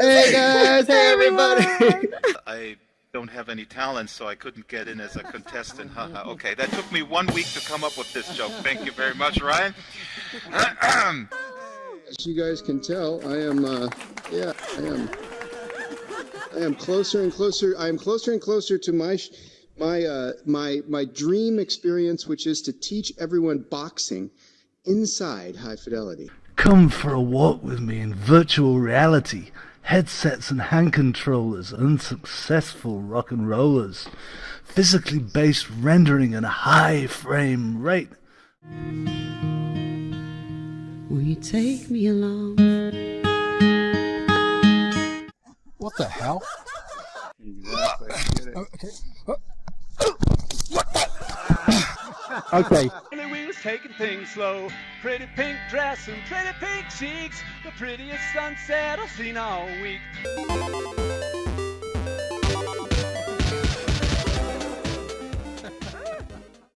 Hey guys, hey everybody. I don't have any talent, so I couldn't get in as a contestant. Haha. okay, that took me one week to come up with this joke. Thank you very much, Ryan. As you guys can tell, I am, uh, yeah, I am, I am closer and closer. I am closer and closer to my, my, uh, my, my dream experience, which is to teach everyone boxing inside high fidelity. Come for a walk with me in virtual reality headsets and hand controllers, unsuccessful rock and rollers, physically based rendering and a high frame rate. Will you take me along? What the hell? Exactly. okay. Okay taking things slow. Pretty pink dress and pretty pink cheeks, the prettiest sunset I've seen all week.